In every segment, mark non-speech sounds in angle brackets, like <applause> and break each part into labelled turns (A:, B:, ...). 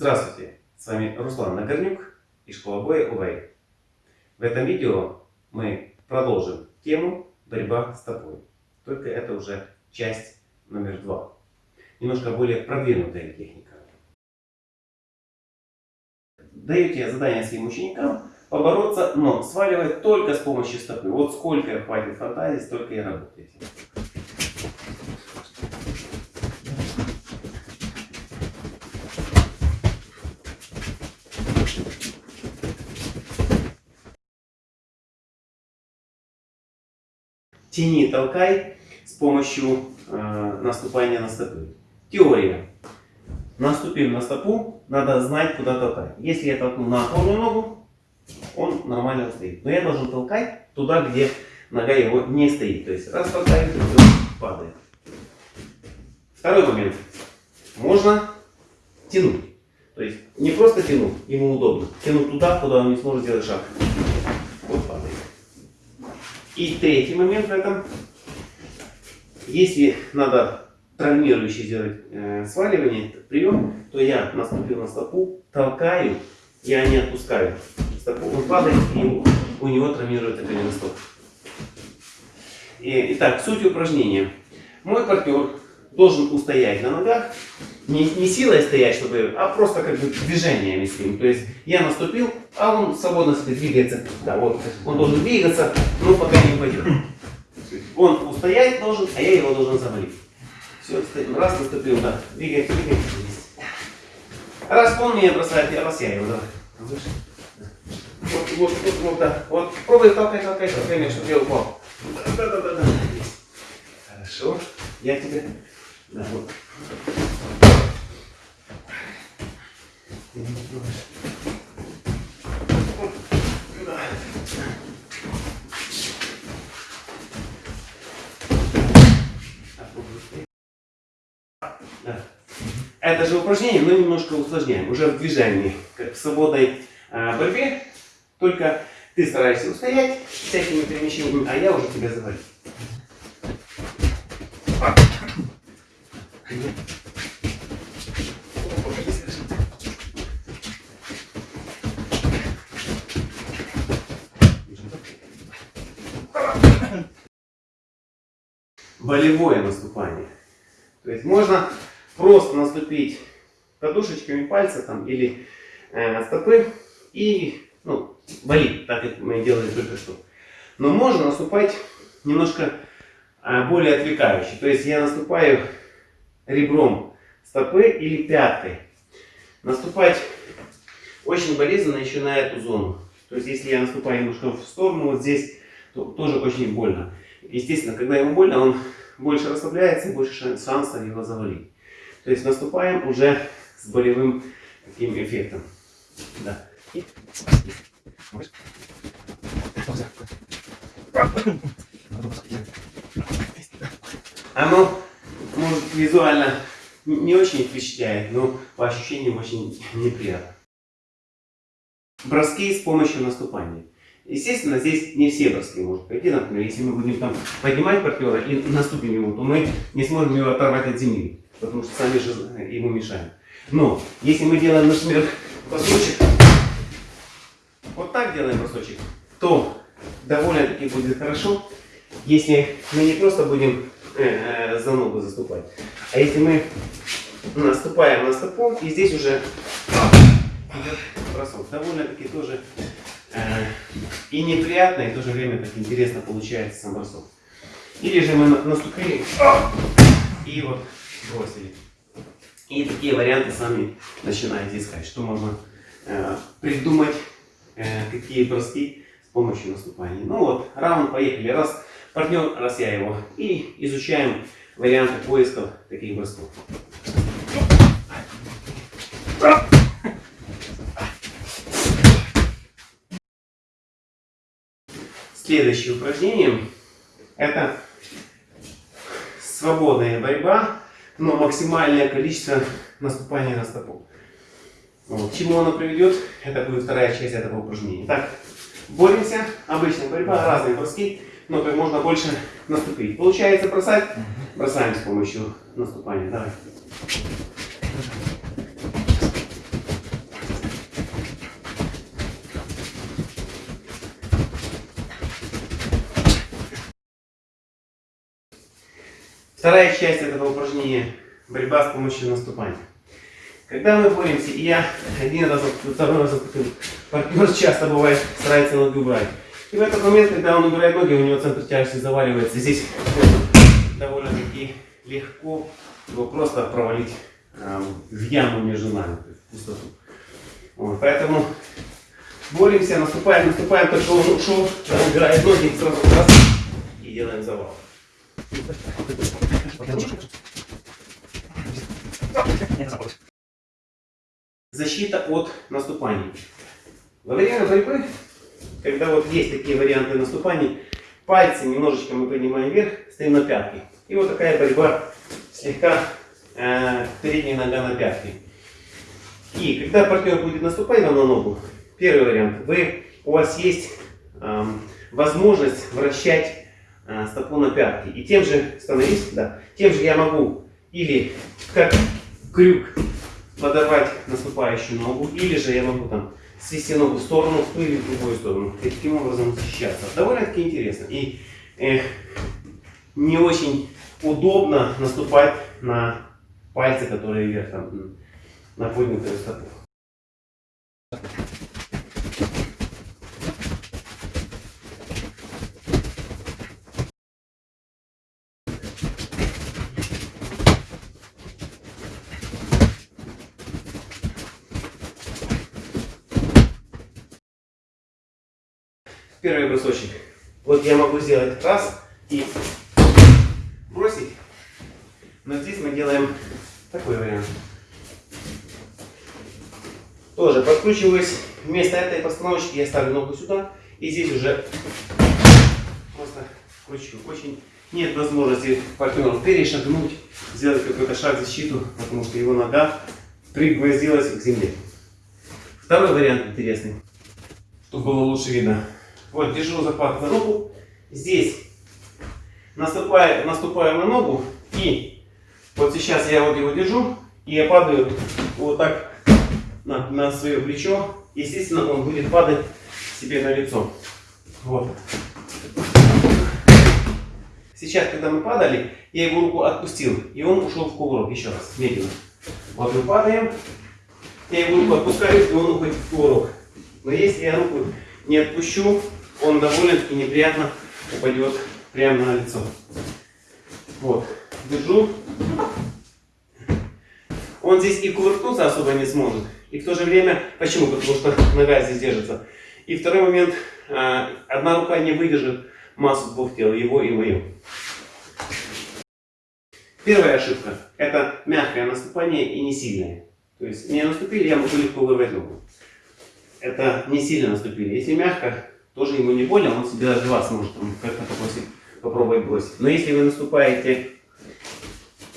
A: Здравствуйте, с вами Руслан Нагорнюк и школа боя УВЭЙ. В этом видео мы продолжим тему борьба с тобой. Только это уже часть номер два. Немножко более продвинутая техника. Даете задание своим ученикам побороться, но сваливать только с помощью стопы. Вот сколько хватит фантазии, столько и работаете. Тяни, толкай с помощью э, наступания на стопы. Теория. Наступив на стопу, надо знать, куда толкать. Если я толкну на опорную ногу, он нормально стоит. Но я должен толкать туда, где нога его не стоит. То есть раз толкаю, то падает. Второй момент. Можно тянуть. То есть не просто тянуть, ему удобно. Тянуть туда, куда он не сможет сделать шаг. И третий момент в этом. Если надо травмирующий сделать э, сваливание, прием, то я наступил на стопу, толкаю, я не отпускаю стопу. Он падает, и у него травмируется голеностоп. И, итак, суть упражнения. Мой партнер должен устоять на ногах, не, не силой стоять, чтобы, а просто как бы движениями с ним. То есть я наступил, а он свободно себе двигается. Да, вот, он должен двигаться, но пока не упадет. Он устоять должен, а я его должен завалить. Все, раз наступил, да. Двигается, двигается. Раз он меня бросает, я раз я его, давай. Вот, вот, вот, вот, да. Вот, пробуй толкай, толкай, толкай, чтобы я упал. Да, да, да, да. Хорошо. Я тебе да, вот. Это же упражнение, но немножко усложняем. Уже в движении, как в свободной э, борьбе. Только ты стараешься устоять всякими перемещениями, а я уже тебя завалю. Болевое наступание. То есть можно просто наступить подушечками пальца там, или э, стопы и ну, болит, так как мы делали только что. Но можно наступать немножко а, более отвлекающий. То есть я наступаю ребром стопы или пяткой. Наступать очень болезненно еще на эту зону. То есть если я наступаю немножко в сторону, вот здесь, то тоже очень больно. Естественно, когда ему больно, он больше расслабляется больше шансов его завалить. То есть наступаем уже с болевым таким эффектом. Да. И... Оно, может, визуально не очень впечатляет, но по ощущениям очень <laughs> неприятно. Броски с помощью наступания. Естественно, здесь не все броски могут пойти. Например, если мы будем там поднимать партнера и наступим ему, то мы не сможем его оторвать от земли, потому что сами же ему мешаем. Но, если мы делаем, например, бросочек, вот так делаем бросочек, то довольно-таки будет хорошо, если мы не просто будем э, за ногу заступать, а если мы наступаем на стопу, и здесь уже бросок, довольно-таки тоже э, и неприятно, и в то же время так интересно получается сам бросок. Или же мы наступили и вот бросили. И такие варианты сами начинаете искать, что можно э, придумать, э, какие броски с помощью наступания. Ну вот, раунд, поехали. Раз партнер, раз я его. И изучаем варианты поиска таких бросков. Следующее упражнение это свободная борьба, но максимальное количество наступания на стопу. Вот. К чему оно приведет, это будет вторая часть этого упражнения. Так, боремся, обычная борьба, разные броски, но как можно больше наступить. Получается бросать, бросаем с помощью наступания. Давай. Вторая часть этого упражнения – борьба с помощью наступания. Когда мы боремся, и я один раз, второй раз партнер часто бывает старается ноги убрать. И в этот момент, когда он убирает ноги, у него центр тяжести заваливается. Здесь довольно-таки легко его просто провалить э, в яму между нами, в пустоту. Вот, поэтому боремся, наступаем, наступаем, только он ушел, убирает ноги, сразу раз и делаем завал. Защита от наступаний. Во время борьбы, когда вот есть такие варианты наступаний, пальцы немножечко мы поднимаем вверх, стоим на пятки. И вот такая борьба слегка э, передняя нога на пятки. И когда партнер будет наступать вам на ногу, первый вариант, вы, у вас есть э, возможность вращать э, стопу на пятки. И тем же, становись, да, тем же я могу или как крюк подавать наступающую ногу, или же я могу там свести ногу в сторону или в другую сторону. И таким образом защищаться. Довольно-таки интересно. И э, не очень удобно наступать на пальцы, которые вверх там, на поднятую стопу. Первый бросочек. Вот я могу сделать раз и бросить. Но здесь мы делаем такой вариант. Тоже подкручиваюсь. Вместо этой постановочки я ставлю ногу сюда. И здесь уже просто кручу. Очень нет возможности партнеру перешагнуть, сделать какой-то шаг в защиту, потому что его нога пригвоздилась к земле. Второй вариант интересный, чтобы было лучше видно. Вот, держу захватываю ногу. Здесь наступаю, наступаю на ногу. И вот сейчас я вот его держу. И я падаю вот так на, на свое плечо. Естественно, он будет падать себе на лицо. Вот. Сейчас, когда мы падали, я его руку отпустил. И он ушел в кувырок. Еще раз, медленно. Вот мы падаем. Я его руку отпускаю, и он уходит в кувырок. Но если я руку не отпущу, он довольно-таки неприятно упадет прямо на лицо. Вот, держу. Он здесь и кувыркнуться особо не сможет. И в то же время, почему? Потому что нога здесь держится. И второй момент, а, одна рука не выдержит массу двух тел, его и мою. Первая ошибка – это мягкое наступание и не сильное. То есть не наступили, я могу легко вырвать ногу. Это не сильно наступили. Если мягко, тоже ему не больно, он себе даже вас может как-то попросить, попробовать бросить. Но если вы наступаете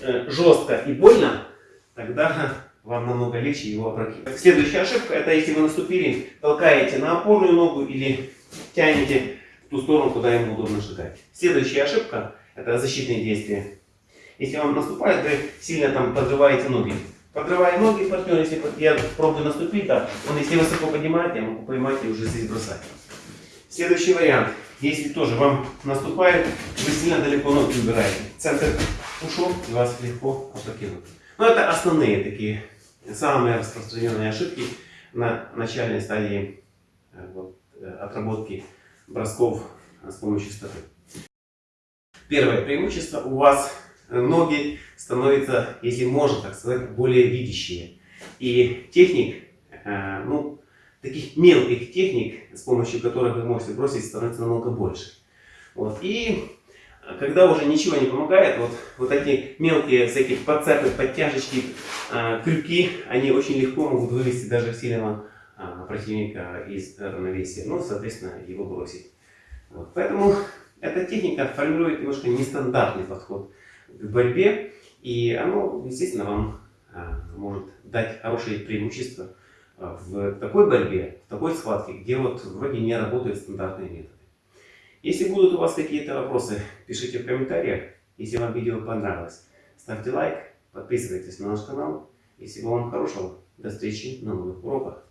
A: э, жестко и больно, тогда вам намного легче его опрокинуть. Следующая ошибка, это если вы наступили, толкаете на опорную ногу или тянете в ту сторону, куда ему удобно шагать. Следующая ошибка, это защитные действия. Если вам наступает, вы сильно там подрываете ноги. Подрывая ноги партнер, если я пробую наступить, да, он если высоко поднимает, я могу поймать и уже здесь бросать. Следующий вариант. Если тоже вам наступает, вы сильно далеко ноги убираете. Центр ушел и вас легко опрокинут. Но это основные такие, самые распространенные ошибки на начальной стадии э, вот, э, отработки бросков с помощью стопы. Первое преимущество. У вас ноги становятся, если можно так сказать, более видящие. И техник, э, ну, таких мелких техник, с помощью которых вы можете бросить, становится намного больше. Вот. И когда уже ничего не помогает, вот, вот эти мелкие всякие подцепы, подтяжечки, э, крюки, они очень легко могут вывести даже сильного э, противника из равновесия, ну, соответственно, его бросить. Вот. Поэтому эта техника формирует немножко нестандартный подход к борьбе, и оно, естественно, вам э, может дать хорошие преимущества в такой борьбе, в такой схватке, где вот вроде не работают стандартные методы. Если будут у вас какие-то вопросы, пишите в комментариях. Если вам видео понравилось, ставьте лайк, подписывайтесь на наш канал. И всего вам хорошего. До встречи на новых уроках.